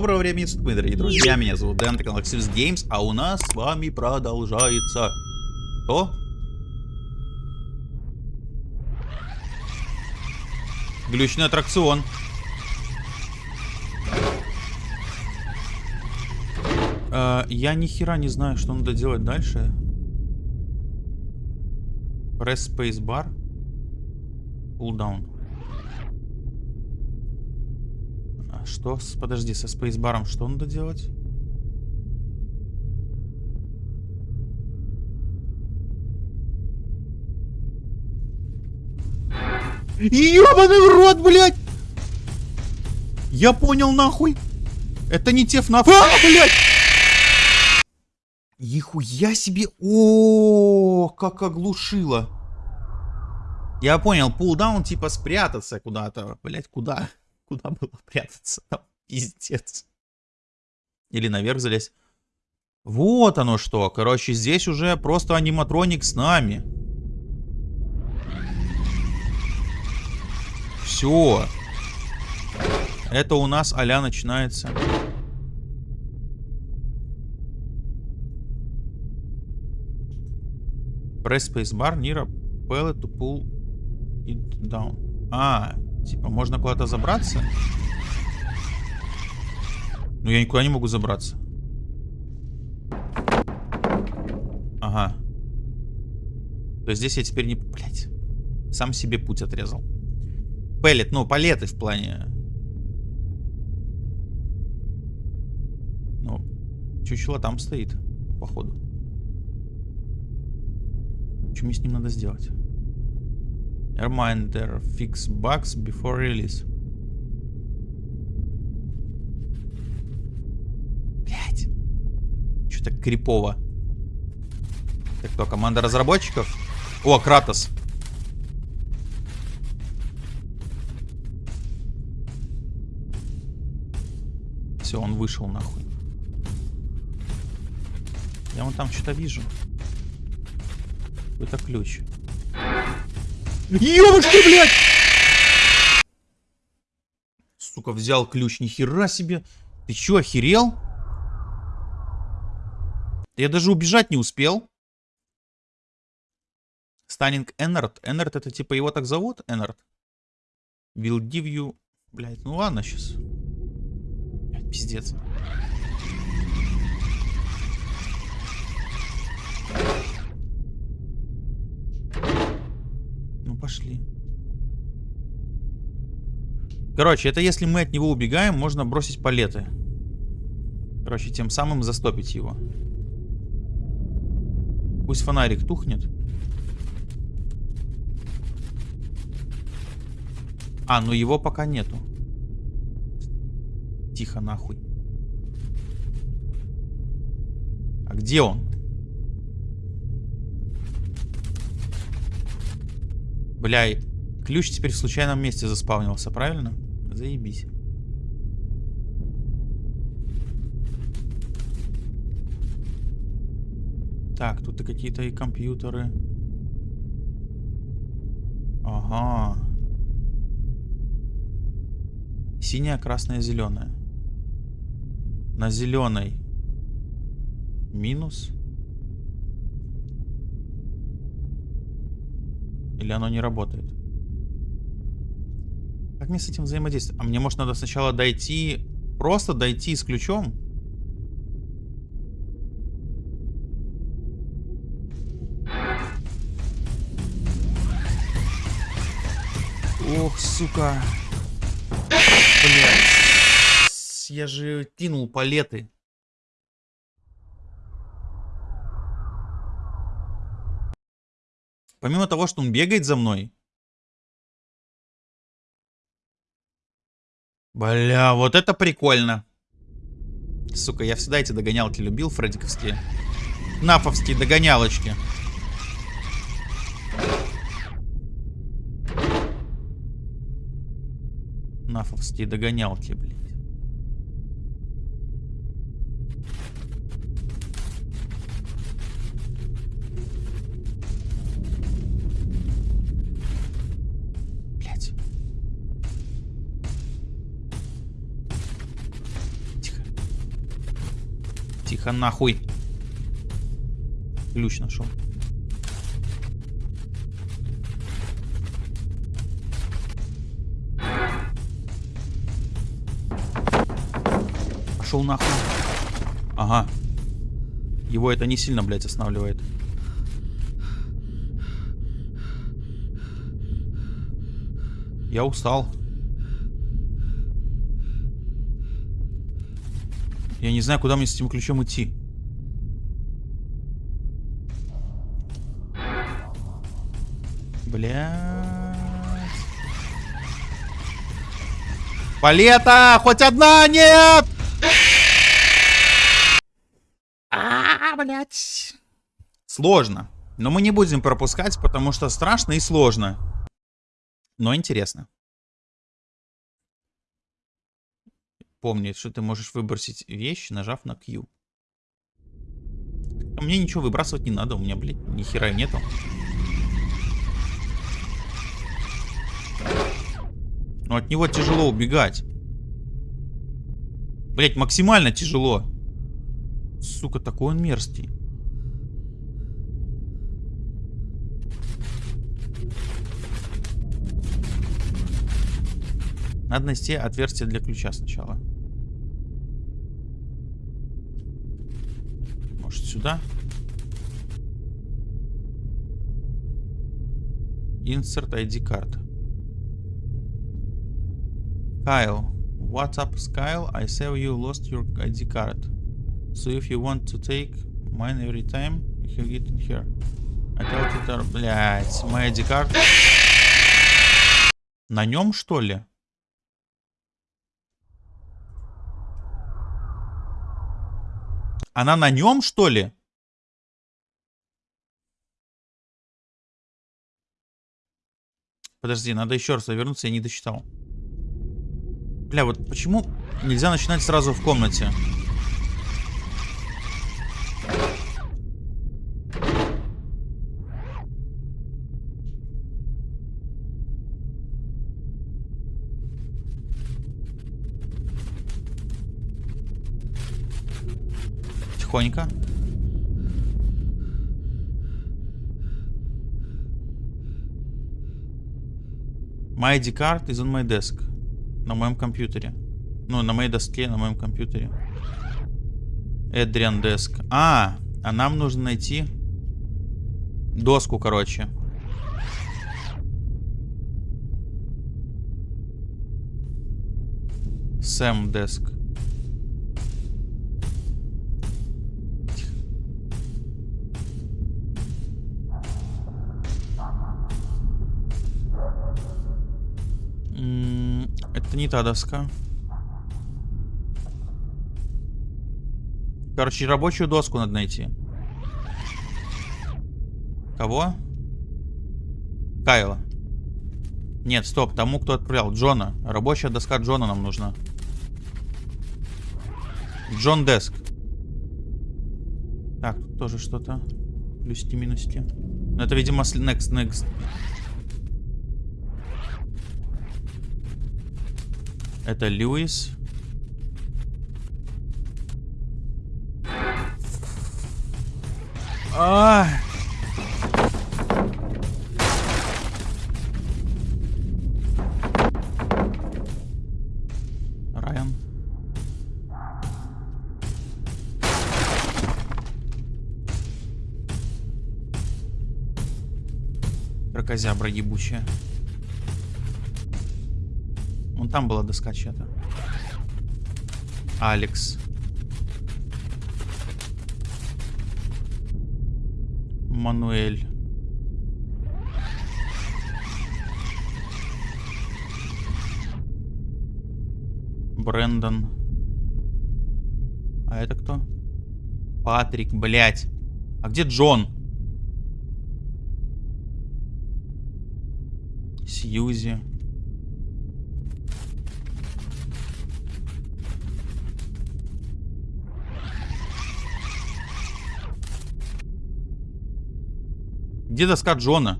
Доброго времени суток, мои дорогие друзья. Меня зовут Дэн, это канал Xbox Games, а у нас с вами продолжается... Что? Глючный аттракцион. Э, я ни хера не знаю, что надо делать дальше. Press spacebar. Pull down. А что? Подожди, со спейсбаром что надо делать? Ёбаный в рот, блядь! Я понял, нахуй. Это не теф на... А, блядь! Ехуя себе! О, как оглушило. Я понял, пулдаун типа спрятаться куда-то. Блять, куда? Куда было прятаться? Там пиздец. Или наверх залезть. Вот оно что. Короче, здесь уже просто аниматроник с нами. Все. Это у нас а начинается. Press spacebar near a pallet to pull it down. А, Типа, можно куда-то забраться? Но я никуда не могу забраться. Ага. То здесь я теперь не... Блять. Сам себе путь отрезал. Пеллет, ну, палеты в плане... Ну, чучело там стоит, походу. Что мне с ним надо сделать? Reminder, fix bugs before release. Блять. Что-то крипово. Так, кто, команда разработчиков? О, Кратос. Все, он вышел нахуй. Я вон там что-то вижу. Это ключ. Ёбушки, блядь! Сука, взял ключ, нихера себе. Ты чё, охерел? Я даже убежать не успел. Станинг Эннард. Эннард это типа его так зовут? Эннард. You... Блядь, ну ладно сейчас. Блядь, пиздец. Пошли. Короче, это если мы от него убегаем, можно бросить палеты. Короче, тем самым застопить его. Пусть фонарик тухнет. А, ну его пока нету. Тихо нахуй. А где он? Бля, ключ теперь в случайном месте заспавнился, правильно? Заебись. Так, тут и какие-то и компьютеры. Ага. Синяя, красная, зеленая. На зеленой минус. Или оно не работает? Как мне с этим взаимодействовать? А мне, может, надо сначала дойти... Просто дойти с ключом? Ох, сука. Блять. Я же кинул палеты. Помимо того, что он бегает за мной. Бля, вот это прикольно. Сука, я всегда эти догонялки любил, фреддиковские. Нафовские догонялочки. Нафовские догонялки, блин. Тихо нахуй. Ключ нашел. Пошел нахуй. Ага. Его это не сильно, блядь, останавливает. Я устал. Я не знаю, куда мне с этим ключом идти. Блядь. Палета! Хоть одна! Нет! А, блядь. Сложно. Но мы не будем пропускать, потому что страшно и сложно. Но интересно. Помни, что ты можешь выбросить вещь, нажав на Q. А мне ничего выбрасывать не надо, у меня, блядь, ни хера нету. Но от него тяжело убегать. Блять, максимально тяжело. Сука, такой он мерзкий. Надо найти отверстие для ключа сначала. Может сюда? Insert ID card. Kyle. What's up, Kyle? I saw you lost your ID card. So if you want to take mine every time, you get it here. I thought it are... Блять, мой ID card. На нем, что ли? Она на нем, что ли? Подожди, надо еще раз вернуться, я не досчитал. Бля, вот почему нельзя начинать сразу в комнате? Тихонько. My ID card is on my desk. На моем компьютере. Ну, на моей доске, на моем компьютере. Эдриан Деск. А, а нам нужно найти доску, короче. Сэм Деск. Это не та доска. Короче, рабочую доску надо найти. Кого? Кайла. Нет, стоп, тому, кто отправлял. Джона. Рабочая доска Джона нам нужна. Джон Деск. Так, тут тоже что-то. Плюсики-минусики. Ну, это, видимо, next, next. Это Льюис. А! Райан. Крокозябра ебучая там была доска чья-то. Алекс. Мануэль. Брэндон. А это кто? Патрик, блядь. А где Джон? Сьюзи. Где доска Джона?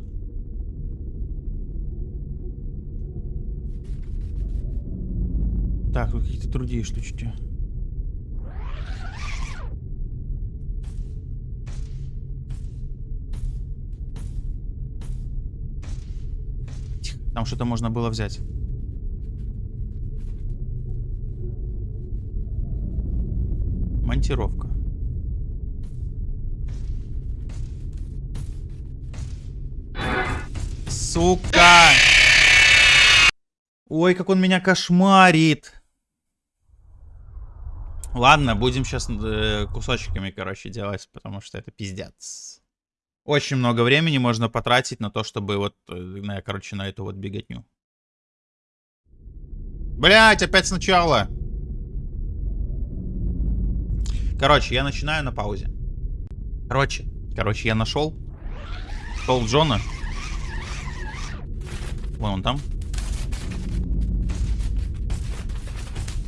Так, тут какие-то другие штучки. Тихо, там что-то можно было взять. Монтировка. Сука! Ой, как он меня кошмарит. Ладно, будем сейчас э, кусочками, короче, делать, потому что это пиздец. Очень много времени можно потратить на то, чтобы вот, э, на, короче, на эту вот беготню. Блять, опять сначала. Короче, я начинаю на паузе. Короче, короче, я нашел Пол Джона. Вон он там.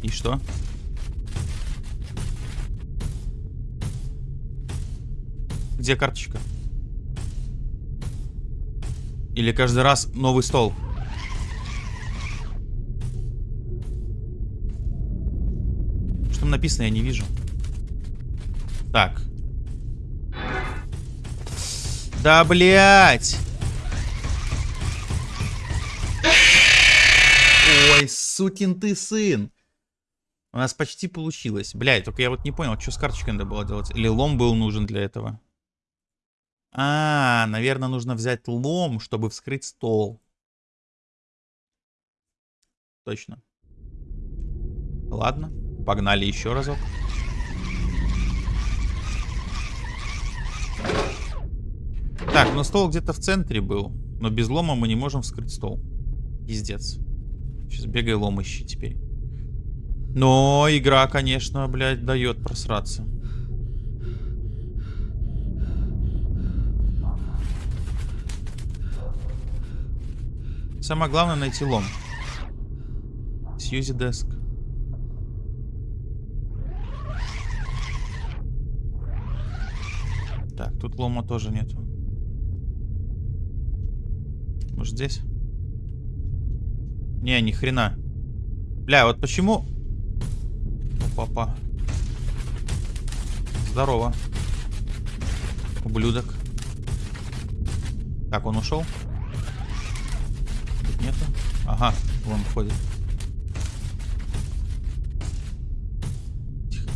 И что? Где карточка? Или каждый раз новый стол? Что там написано, я не вижу. Так. Да, блядь! Ой, сукин ты сын! У нас почти получилось. Блядь, только я вот не понял, что с карточкой надо было делать. Или лом был нужен для этого. А, наверное, нужно взять лом, чтобы вскрыть стол. Точно. Ладно, погнали еще разок. Так, ну стол где-то в центре был. Но без лома мы не можем вскрыть стол. Пиздец. Сейчас бегай лом ищи теперь. Но игра, конечно, блядь, дает просраться. Самое главное найти лом. Сьюзи деск. Так, тут лома тоже нету. Может здесь? Не, ни хрена. Бля, вот почему... Папа. Здорово. Ублюдок. Так, он ушел? Тут нету? Ага, вон ходит. Тихо.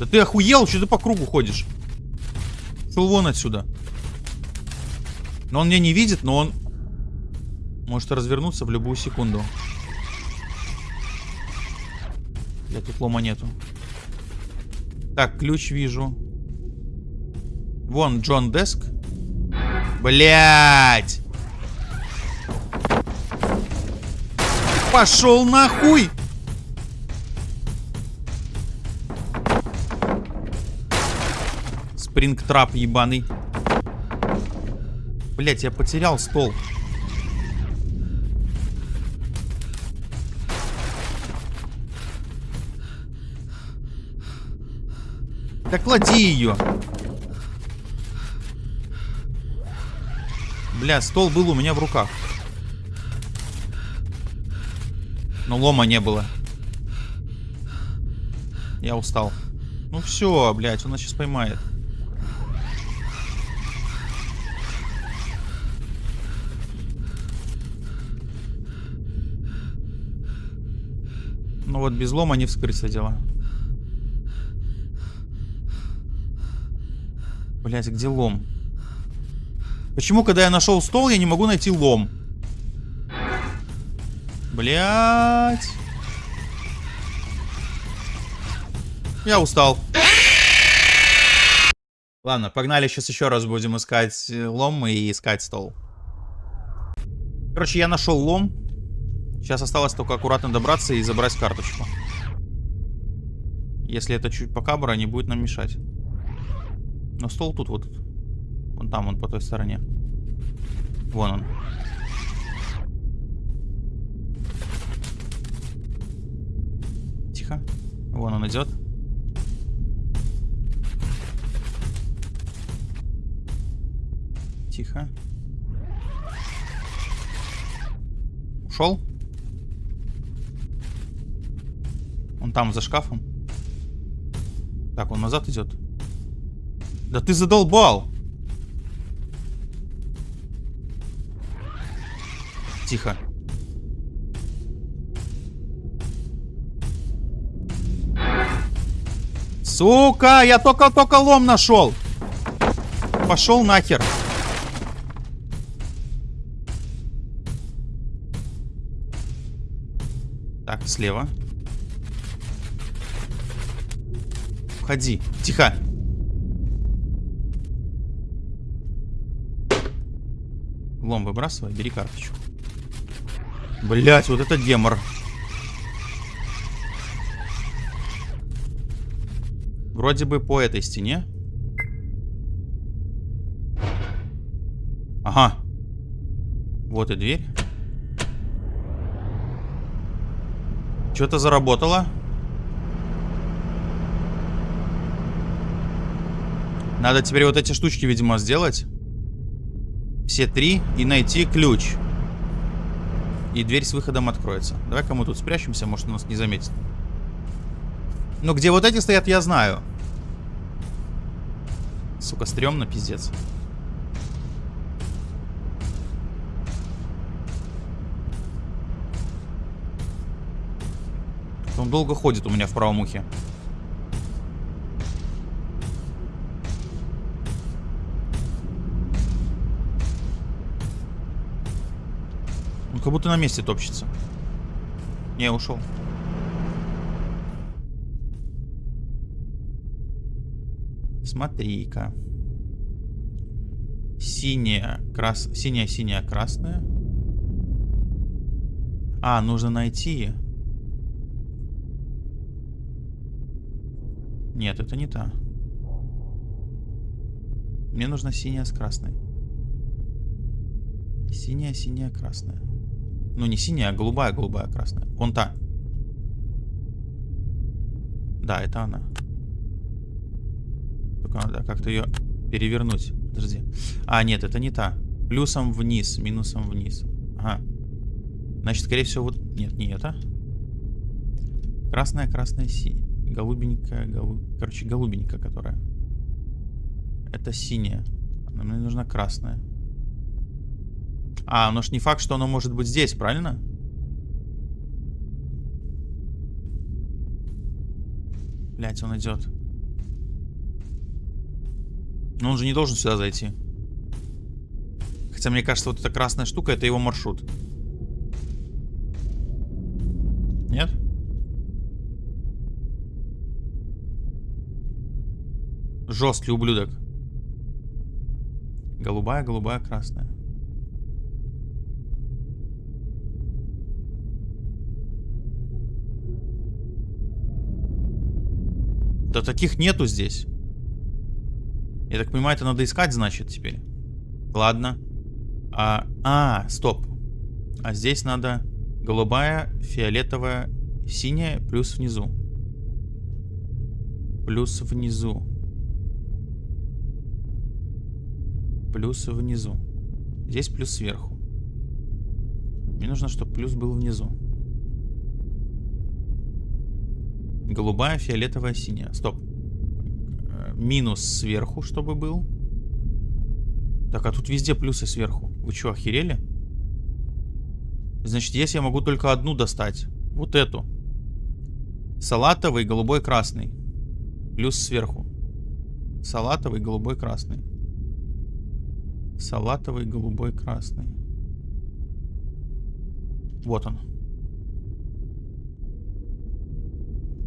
Да ты охуел? Что ты по кругу ходишь? Шел вон отсюда. Но он меня не видит, но он может развернуться в любую секунду. Я тут лома нету. Так, ключ вижу. Вон, Джон Деск. Блять! Пошел нахуй! Спрингтрап ебаный. Блять, я потерял стол. Так клади ее. Бля, стол был у меня в руках. Но лома не было. Я устал. Ну все, блядь, он нас сейчас поймает. Ну вот без лома не вскрыться дело. Блять, где лом? Почему, когда я нашел стол, я не могу найти лом? Блять. Я устал. Ладно, погнали, сейчас еще раз будем искать э, лом и искать стол. Короче, я нашел лом. Сейчас осталось только аккуратно добраться и забрать карточку. Если это чуть покабра, не будет нам мешать. Но стол тут вот. Вон там, он по той стороне. Вон он. Тихо. Вон он идет. Тихо. Ушел? Он там за шкафом. Так, он назад идет. Да ты задолбал. Тихо. Сука, я только-только лом нашел. Пошел нахер. Так, слева. Входи. Тихо. Лом выбрасывай, бери карточку. Блять, вот это демор. Вроде бы по этой стене. Ага. Вот и дверь. Что-то заработало. Надо теперь вот эти штучки, видимо, сделать. Все три. И найти ключ. И дверь с выходом откроется. Давай-ка мы тут спрячемся, может, он нас не заметит. Ну, где вот эти стоят, я знаю. Сука, стрёмно, пиздец. Он долго ходит у меня в правом ухе. Он как будто на месте топчется. Не, ушел. Смотри-ка. Синяя, крас... синяя, синяя, красная. А, нужно найти. Нет, это не та. Мне нужна синяя с красной. Синяя, синяя, красная. Ну, не синяя, а голубая, голубая, красная. Вон та. Да, это она. Только надо как-то ее перевернуть. Подожди. А, нет, это не та. Плюсом вниз, минусом вниз. Ага. Значит, скорее всего, вот... Нет, не это. Красная, красная, синяя. Голубенькая, голуб... Короче, голубенькая, которая. Это синяя. А мне нужна красная. А, ну ж не факт, что оно может быть здесь, правильно? Блять, он идет. Но он же не должен сюда зайти. Хотя мне кажется, вот эта красная штука, это его маршрут. Нет? Жесткий ублюдок. Голубая, голубая, красная. Да таких нету здесь. Я так понимаю, это надо искать, значит, теперь. Ладно. А, а, стоп. А здесь надо голубая, фиолетовая, синяя, плюс внизу. Плюс внизу. Плюс внизу. Здесь плюс сверху. Мне нужно, чтобы плюс был внизу. Голубая, фиолетовая, синяя. Стоп. Э, минус сверху, чтобы был. Так, а тут везде плюсы сверху. Вы что, охерели? Значит, здесь я могу только одну достать. Вот эту. Салатовый, голубой, красный. Плюс сверху. Салатовый, голубой, красный. Салатовый, голубой, красный. Вот он.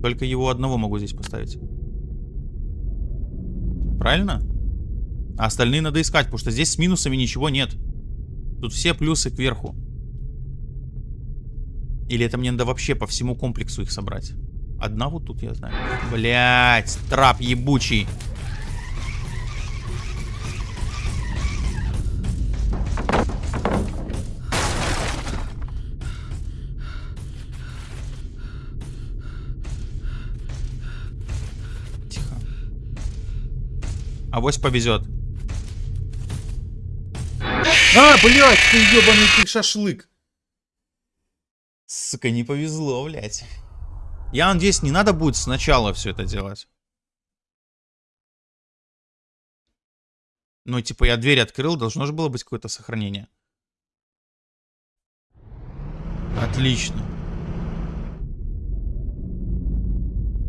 Только его одного могу здесь поставить. Правильно? А остальные надо искать, потому что здесь с минусами ничего нет. Тут все плюсы кверху. Или это мне надо вообще по всему комплексу их собрать? Одна вот тут, я знаю. Блять, трап ебучий. Авось повезет. А, блядь, ты ебаный ты шашлык. Сука, не повезло, блядь. Я надеюсь, не надо будет сначала все это делать. Ну, типа, я дверь открыл, должно же было быть какое-то сохранение. Отлично.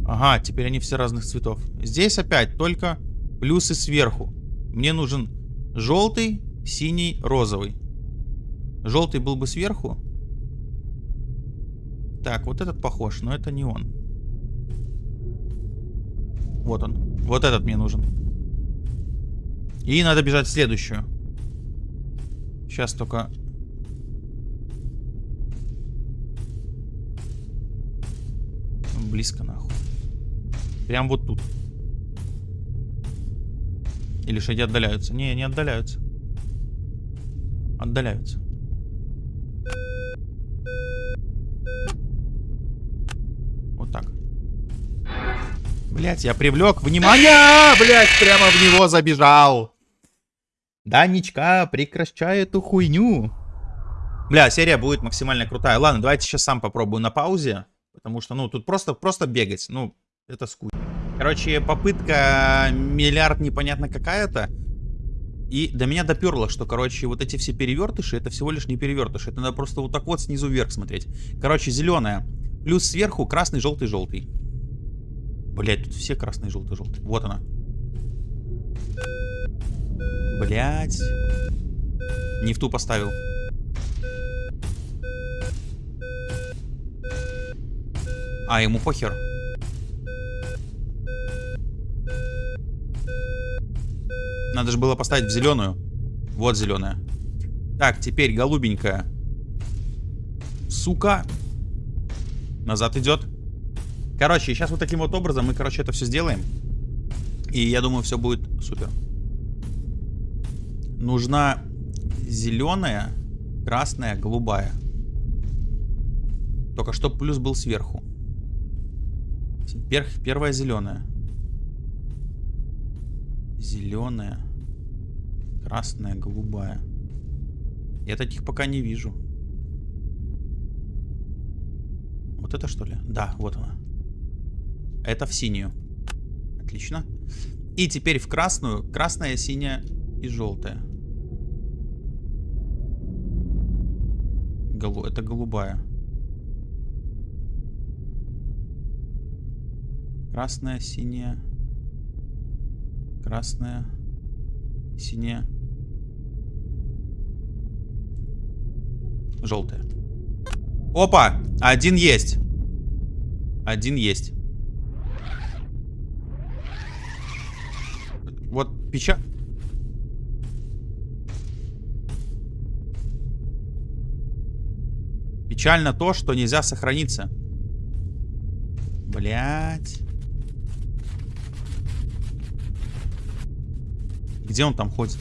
Ага, теперь они все разных цветов. Здесь опять только плюсы сверху. Мне нужен желтый, синий, розовый. Желтый был бы сверху. Так, вот этот похож, но это не он. Вот он. Вот этот мне нужен. И надо бежать в следующую. Сейчас только... Близко нахуй. Прям вот тут. Или шаги отдаляются? Не, не отдаляются. Отдаляются. Вот так. Блять, я привлек внимание! Блять, прямо в него забежал. Данечка, прекращай эту хуйню. Бля, серия будет максимально крутая. Ладно, давайте сейчас сам попробую на паузе. Потому что, ну, тут просто, просто бегать. Ну, это скучно. Короче, попытка миллиард непонятно какая-то. И до меня доперло, что, короче, вот эти все перевертыши, это всего лишь не перевертыши. Это надо просто вот так вот снизу вверх смотреть. Короче, зеленая. Плюс сверху красный, желтый, желтый. Блять, тут все красные, желтый, желтый. Вот она. Блять. Не в ту поставил. А, ему похер. Надо же было поставить в зеленую. Вот зеленая. Так, теперь голубенькая. Сука. Назад идет. Короче, сейчас вот таким вот образом мы, короче, это все сделаем. И я думаю, все будет супер. Нужна зеленая, красная, голубая. Только чтобы плюс был сверху. Первая зеленая. Зеленая. Красная, голубая. Я таких пока не вижу. Вот это что ли? Да, вот она. Это в синюю. Отлично. И теперь в красную. Красная, синяя и желтая. Голу... Это голубая. Красная, синяя. Красная. Синяя. Желтая. Опа! Один есть. Один есть. Вот печаль... Печально то, что нельзя сохраниться. Блять. Где он там ходит?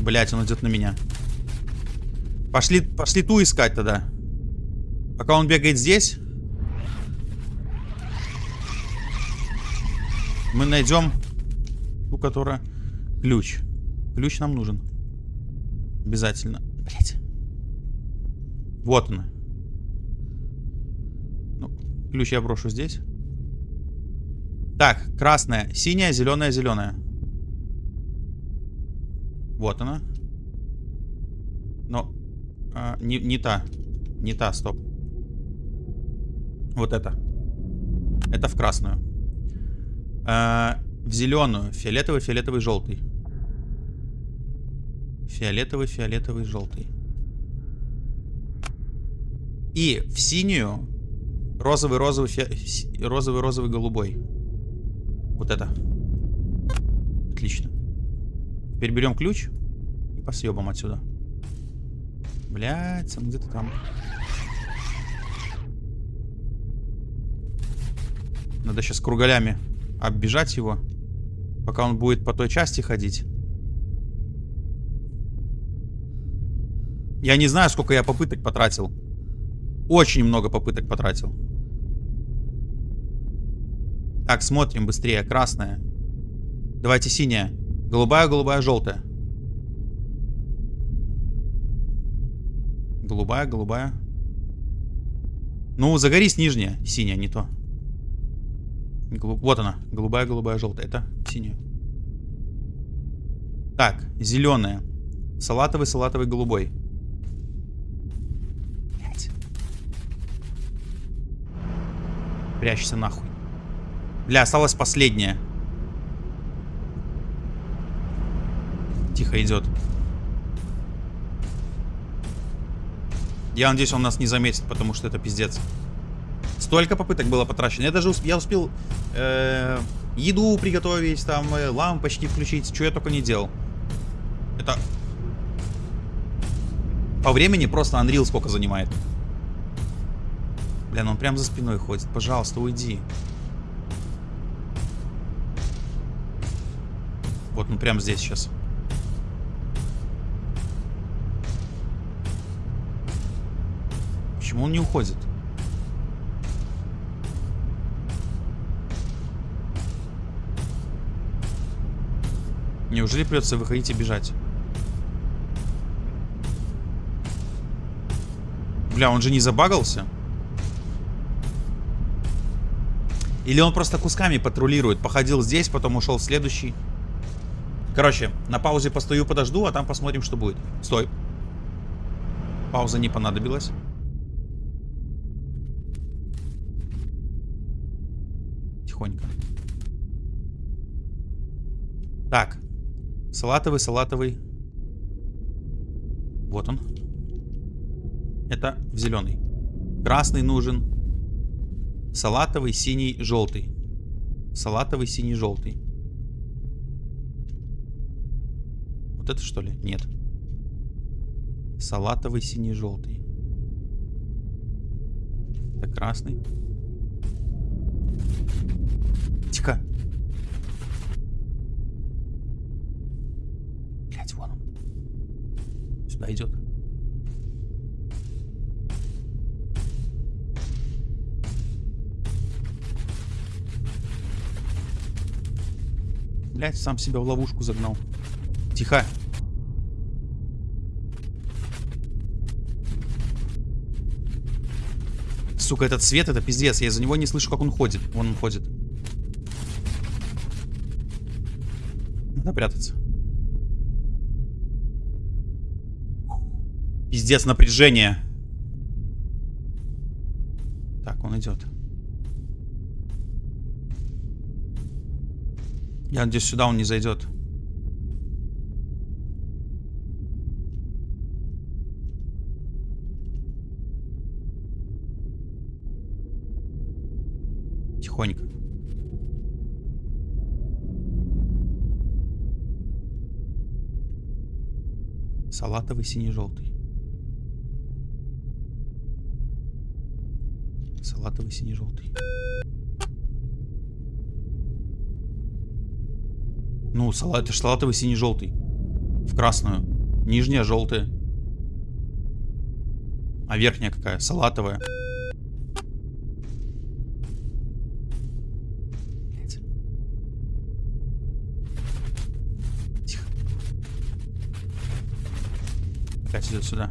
Блять, он идет на меня. Пошли, пошли ту искать тогда. Пока он бегает здесь. Мы найдем ту, которая... Ключ. Ключ нам нужен. Обязательно. Блять. Вот она. Ну, ключ я брошу здесь. Так, красная, синяя, зеленая, зеленая. Вот она. Но... А, не, не та. Не та, стоп. Вот это. Это в красную. А, в зеленую. Фиолетовый, фиолетовый, желтый. Фиолетовый, фиолетовый, желтый. И в синюю розовый, розовый, фи... розовый, розовый, голубой. Вот это. Отлично. Теперь берем ключ и посъебам отсюда. Блять, он где-то там. Надо сейчас кругалями оббежать его, пока он будет по той части ходить. Я не знаю, сколько я попыток потратил. Очень много попыток потратил. Так, смотрим быстрее. Красная. Давайте синяя. Голубая, голубая, желтая. Голубая, голубая. Ну, загорись нижняя. Синяя, не то. Голуб... Вот она. Голубая, голубая, желтая. Это синяя. Так, зеленая. Салатовый, салатовый, голубой. Блять. Прячься нахуй. Бля, осталась последняя. Тихо идет. Я надеюсь, он нас не заметит, потому что это пиздец. Столько попыток было потрачено. Я даже усп я успел э еду приготовить, там э лампочки включить, что я только не делал. Это по времени просто Unreal сколько занимает. Бля, ну он прям за спиной ходит. Пожалуйста, уйди. Вот он прям здесь сейчас. Почему он не уходит? Неужели придется выходить и бежать? Бля, он же не забагался? Или он просто кусками патрулирует? Походил здесь, потом ушел в следующий. Короче, на паузе постою, подожду, а там посмотрим, что будет. Стой. Пауза не понадобилась. Тихонько. Так. Салатовый, салатовый. Вот он. Это в зеленый. Красный нужен. Салатовый, синий, желтый. Салатовый, синий, желтый. Вот это что ли? Нет. Салатовый, синий, желтый. Это красный. Тихо. Блять, вон он. Сюда идет. Блять, сам себя в ловушку загнал. Тихо. Сука, этот свет, это пиздец. Я из-за него не слышу, как он ходит. Вон он ходит. Надо прятаться. Пиздец, напряжение. Так, он идет. Я надеюсь, сюда он не зайдет. Тихонько. Салатовый синий-желтый. Салатовый синий-желтый. Ну, салат, это салатовый синий-желтый. В красную. Нижняя желтая. А верхняя какая? Салатовая. Сюда.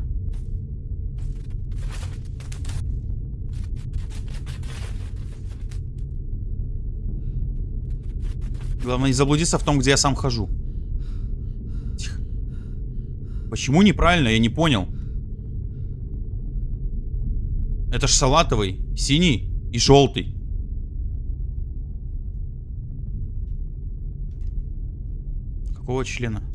Главное не заблудиться в том, где я сам хожу. Тихо. Почему неправильно? Я не понял. Это ж салатовый, синий и желтый. Какого члена?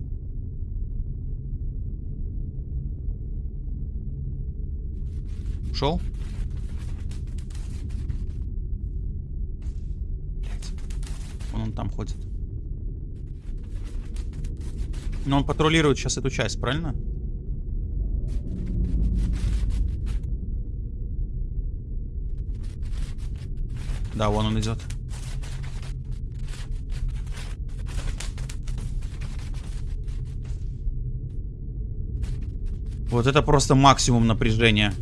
Ушел? он там ходит. Но он патрулирует сейчас эту часть, правильно? Да, вон он идет. Вот это просто максимум напряжения.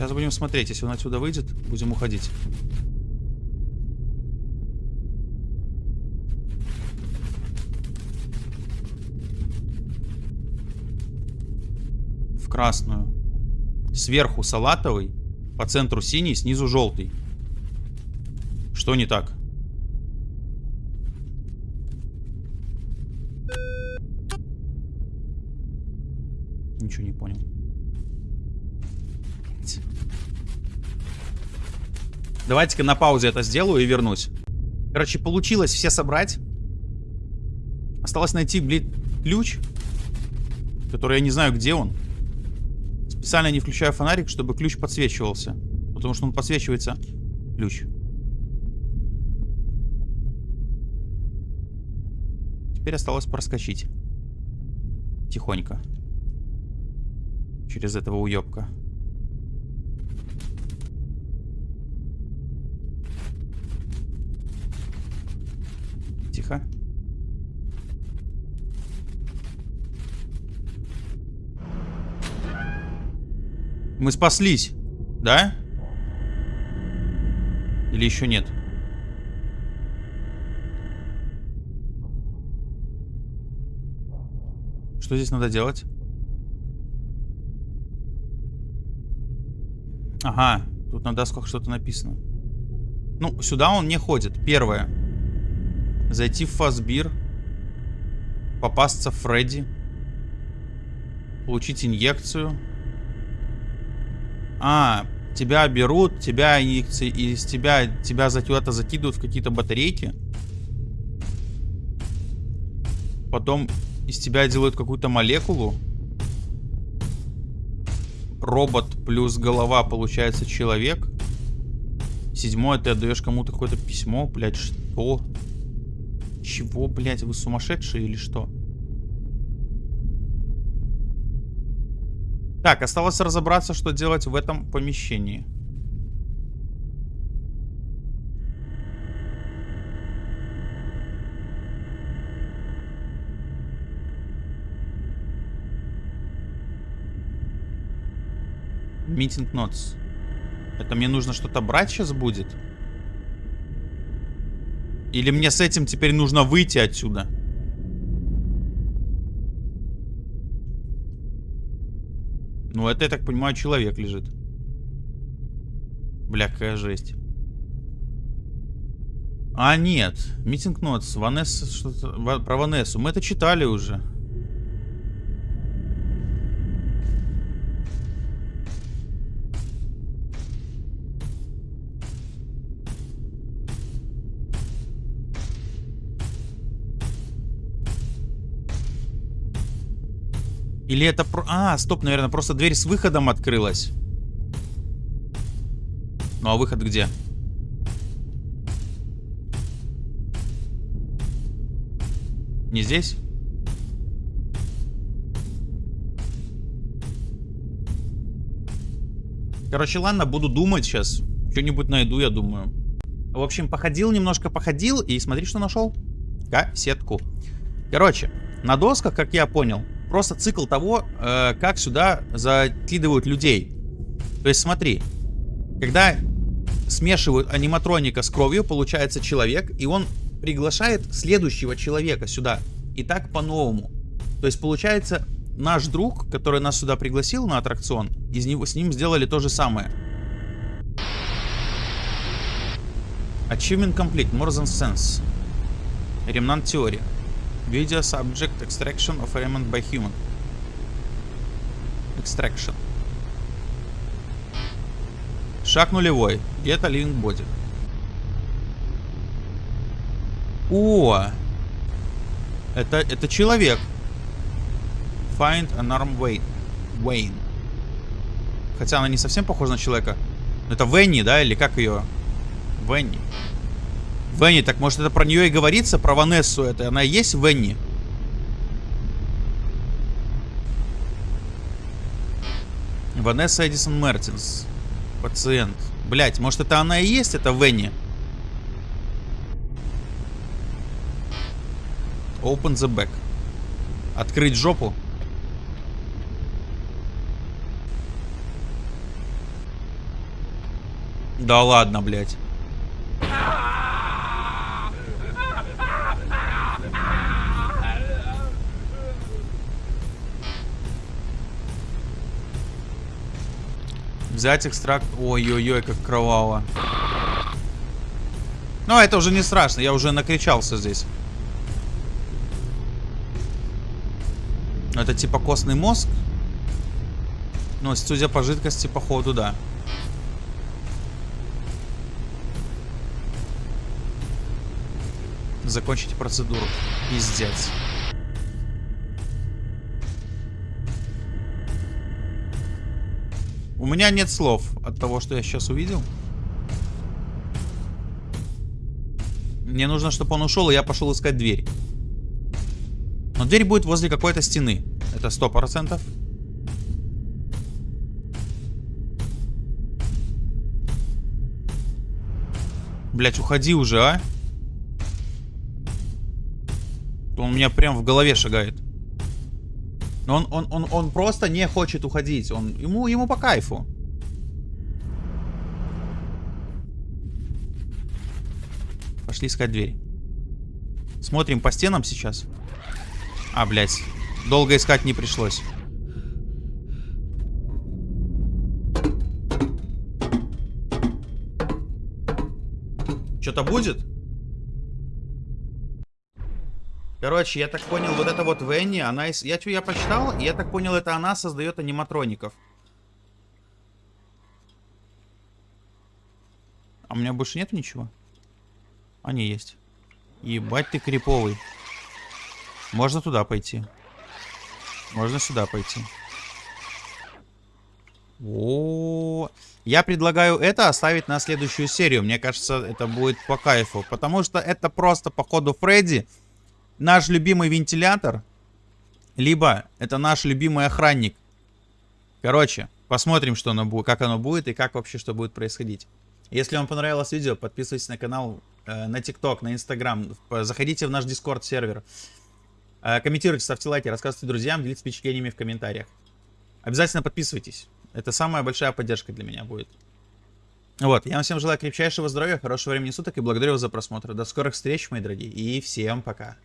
Сейчас будем смотреть. Если он отсюда выйдет, будем уходить. В красную. Сверху салатовый, по центру синий, снизу желтый. Что не так? Давайте-ка на паузе это сделаю и вернусь. Короче, получилось все собрать. Осталось найти, блин, ключ. Который я не знаю, где он. Специально не включаю фонарик, чтобы ключ подсвечивался. Потому что он подсвечивается. Ключ. Теперь осталось проскочить. Тихонько. Через этого уебка. Тихо. Мы спаслись, да? Или еще нет? Что здесь надо делать? Ага, тут на досках что-то написано. Ну, сюда он не ходит. Первое. Зайти в Фасбир. Попасться Фредди. Получить инъекцию. А, тебя берут, тебя из тебя, тебя за куда-то закидывают в какие-то батарейки. Потом из тебя делают какую-то молекулу. Робот плюс голова получается человек. Седьмое, ты отдаешь кому-то какое-то письмо. Блять, что? Чего, блять, вы сумасшедшие или что? Так, осталось разобраться, что делать в этом помещении. Meeting notes. Это мне нужно что-то брать сейчас будет? Или мне с этим теперь нужно выйти отсюда? Ну, это, я так понимаю, человек лежит. Бля, какая жесть. А, нет. Митинг нотс. Ванесса, что-то... Про Ванессу. Мы это читали уже. Или это... Про... А, стоп, наверное, просто дверь с выходом открылась. Ну а выход где? Не здесь? Короче, ладно, буду думать сейчас. Что-нибудь найду, я думаю. В общем, походил немножко, походил. И смотри, что нашел. Кассетку. Короче, на досках, как я понял, просто цикл того, э, как сюда закидывают людей. То есть смотри, когда смешивают аниматроника с кровью, получается человек, и он приглашает следующего человека сюда. И так по-новому. То есть получается, наш друг, который нас сюда пригласил на аттракцион, из него, с ним сделали то же самое. Achievement complete, more than sense. Ремнант теория. Video subject extraction of element by human. Extraction. Шаг нулевой. A living body. О! Это, это человек. Find an arm Wayne. Wayne. Хотя она не совсем похожа на человека. Это Венни, да? Или как ее? Венни. Венни, так может это про нее и говорится? Про Ванессу это? Она и есть Венни? Ванесса Эдисон Мертинс. Пациент. Блять, может это она и есть, это Венни? Open the back. Открыть жопу. Да ладно, блядь. Взять экстракт. Ой-ой-ой, как кроваво. Но это уже не страшно, я уже накричался здесь. Это типа костный мозг. Ну, судя по жидкости, походу, да. Закончите процедуру. Пиздец. У меня нет слов от того, что я сейчас увидел. Мне нужно, чтобы он ушел, и я пошел искать дверь. Но дверь будет возле какой-то стены. Это сто процентов. Блять, уходи уже, а. Он у меня прям в голове шагает. Он, он, он, он просто не хочет уходить. Он, ему, ему по кайфу. Пошли искать дверь. Смотрим по стенам сейчас. А, блядь. Долго искать не пришлось. Что-то будет? Короче, я так понял, вот это вот Венни, она... Я, я посчитал, я так понял, это она создает аниматроников. А у меня больше нет ничего? Они есть. Ебать ты криповый. Можно туда пойти. Можно сюда пойти. О, -о, -о. Я предлагаю это оставить на следующую серию. Мне кажется, это будет по кайфу. Потому что это просто, походу, Фредди наш любимый вентилятор, либо это наш любимый охранник. Короче, посмотрим, что оно будет, как оно будет и как вообще что будет происходить. Если вам понравилось видео, подписывайтесь на канал, э, на ТикТок, на Инстаграм, заходите в наш Дискорд сервер, э, комментируйте, ставьте лайки, рассказывайте друзьям, делитесь впечатлениями в комментариях. Обязательно подписывайтесь. Это самая большая поддержка для меня будет. Вот, я вам всем желаю крепчайшего здоровья, хорошего времени суток и благодарю вас за просмотр. До скорых встреч, мои дорогие, и всем пока.